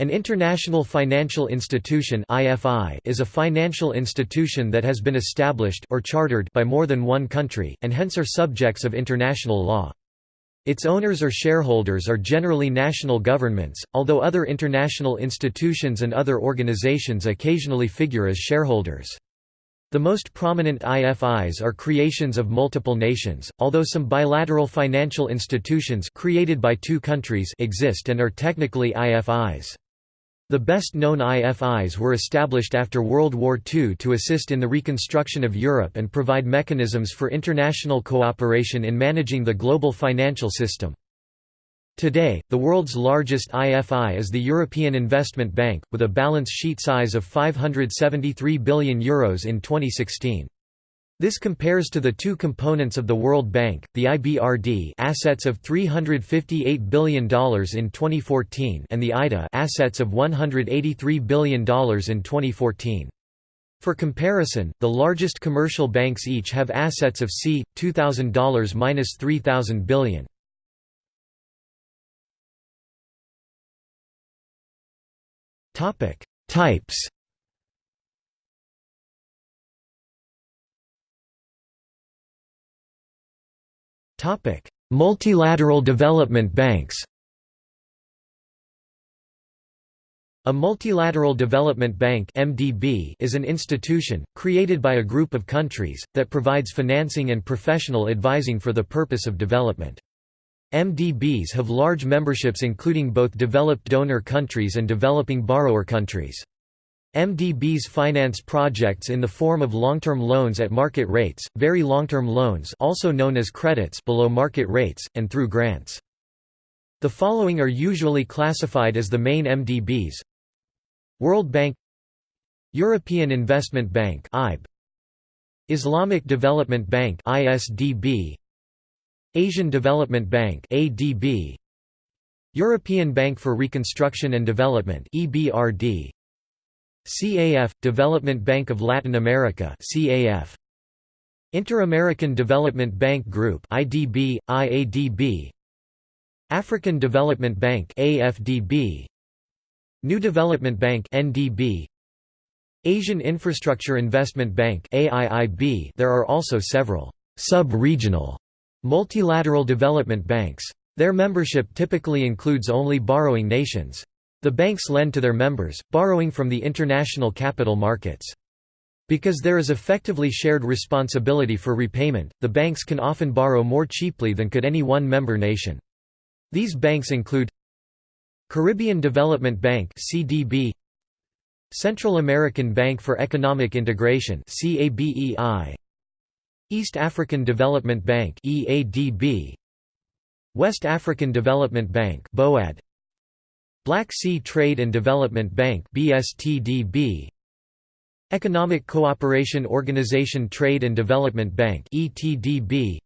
An international financial institution (IFI) is a financial institution that has been established or chartered by more than one country, and hence are subjects of international law. Its owners or shareholders are generally national governments, although other international institutions and other organizations occasionally figure as shareholders. The most prominent IFIs are creations of multiple nations, although some bilateral financial institutions created by two countries exist and are technically IFIs. The best-known IFIs were established after World War II to assist in the reconstruction of Europe and provide mechanisms for international cooperation in managing the global financial system. Today, the world's largest IFI is the European Investment Bank, with a balance sheet size of €573 billion Euros in 2016. This compares to the two components of the World Bank, the IBRD assets of $358 billion in 2014 and the IDA assets of $183 billion in 2014. For comparison, the largest commercial banks each have assets of c. $2,000–$3,000 billion. Types Multilateral development banks A multilateral development bank (MDB) is an institution created by a group of countries that provides financing and professional advising for the purpose of development. MDBs have large memberships including both developed donor countries and developing borrower countries. MDBs finance projects in the form of long-term loans at market rates, very long-term loans also known as credits below market rates, and through grants. The following are usually classified as the main MDBs World Bank European Investment Bank Islamic Development Bank ISDB, Asian Development Bank ADB, European Bank for Reconstruction and Development EBRD, CAF – Development Bank of Latin America CAF. Inter-American Development Bank Group IDB, IADB African Development Bank AFDB New Development Bank NDB Asian Infrastructure Investment Bank AIIB There are also several sub-regional multilateral development banks. Their membership typically includes only borrowing nations. The banks lend to their members, borrowing from the international capital markets. Because there is effectively shared responsibility for repayment, the banks can often borrow more cheaply than could any one member nation. These banks include Caribbean Development Bank (CDB), Central American Bank for Economic Integration (CABEI), East African Development Bank (EADB), West African Development Bank (BOAD), Black Sea Trade and Development Bank BSTDB Economic Cooperation Organization Trade and Development Bank ETDB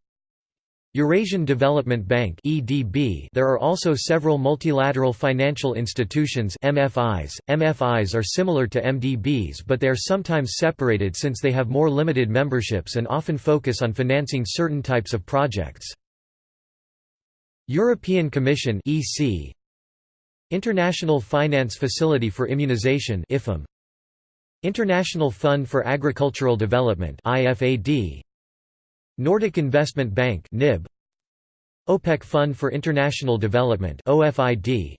Eurasian Development Bank EDB There are also several multilateral financial institutions MFIs. MFIs are similar to MDBs but they are sometimes separated since they have more limited memberships and often focus on financing certain types of projects. European Commission EC International Finance Facility for Immunization IFIM International Fund for Agricultural Development IFAD Nordic Investment Bank NIB OPEC Fund for International Development OFID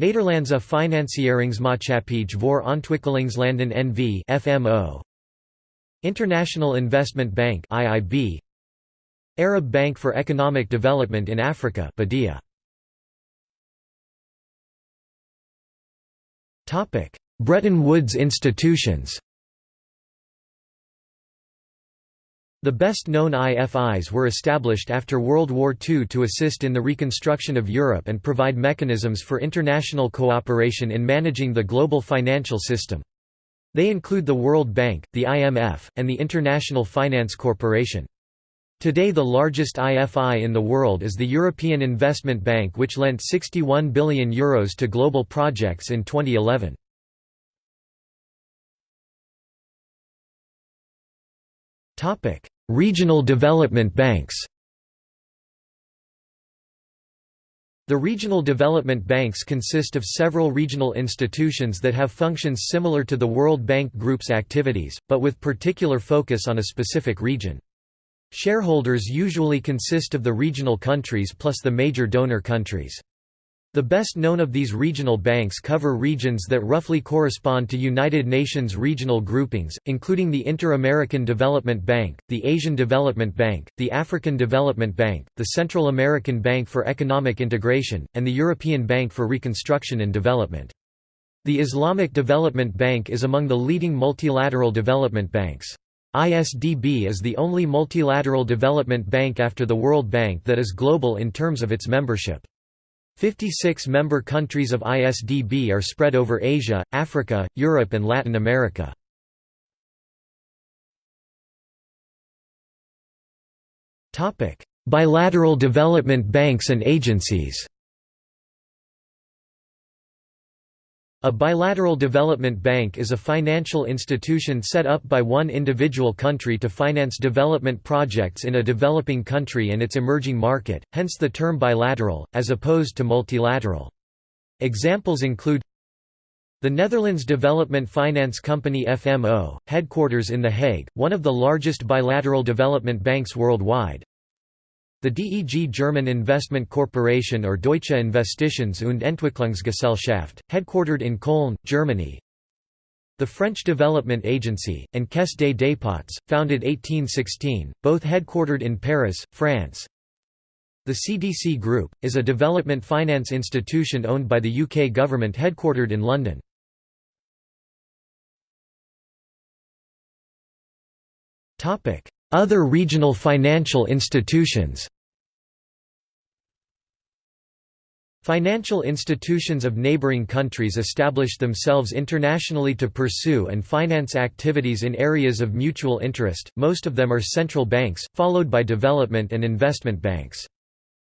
Nederlandse Financieringsmaatschappij voor Ontwikkelingslanden NV FMO International Investment Bank IIB Arab Bank for Economic Development in Africa BADEA Bretton Woods institutions The best-known IFIs were established after World War II to assist in the reconstruction of Europe and provide mechanisms for international cooperation in managing the global financial system. They include the World Bank, the IMF, and the International Finance Corporation. Today the largest IFI in the world is the European Investment Bank which lent €61 billion Euros to global projects in 2011. Regional development banks The regional development banks consist of several regional institutions that have functions similar to the World Bank Group's activities, but with particular focus on a specific region. Shareholders usually consist of the regional countries plus the major donor countries. The best known of these regional banks cover regions that roughly correspond to United Nations regional groupings, including the Inter-American Development Bank, the Asian Development Bank, the African Development Bank, the Central American Bank for Economic Integration, and the European Bank for Reconstruction and Development. The Islamic Development Bank is among the leading multilateral development banks. ISDB is the only multilateral development bank after the World Bank that is global in terms of its membership. 56 member countries of ISDB are spread over Asia, Africa, Europe and Latin America. Bilateral development banks and agencies A bilateral development bank is a financial institution set up by one individual country to finance development projects in a developing country and its emerging market, hence the term bilateral, as opposed to multilateral. Examples include the Netherlands Development Finance Company FMO, headquarters in The Hague, one of the largest bilateral development banks worldwide, the DEG German Investment Corporation or Deutsche Investitions- und Entwicklungsgesellschaft, headquartered in Cologne, Germany. The French Development Agency, and Caisse des Dépôts, founded 1816, both headquartered in Paris, France. The CDC Group, is a development finance institution owned by the UK government headquartered in London. Other regional financial institutions Financial institutions of neighboring countries establish themselves internationally to pursue and finance activities in areas of mutual interest, most of them are central banks, followed by development and investment banks.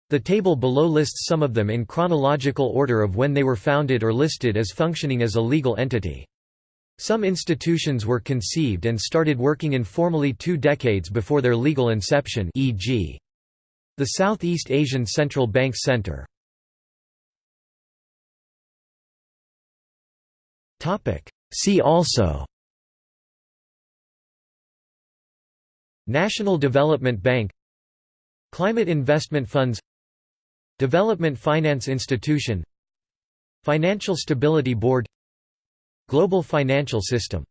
The table below lists some of them in chronological order of when they were founded or listed as functioning as a legal entity. Some institutions were conceived and started working informally two decades before their legal inception e.g. the Southeast Asian Central Bank Center. See also National Development Bank Climate Investment Funds Development Finance Institution Financial Stability Board Global Financial System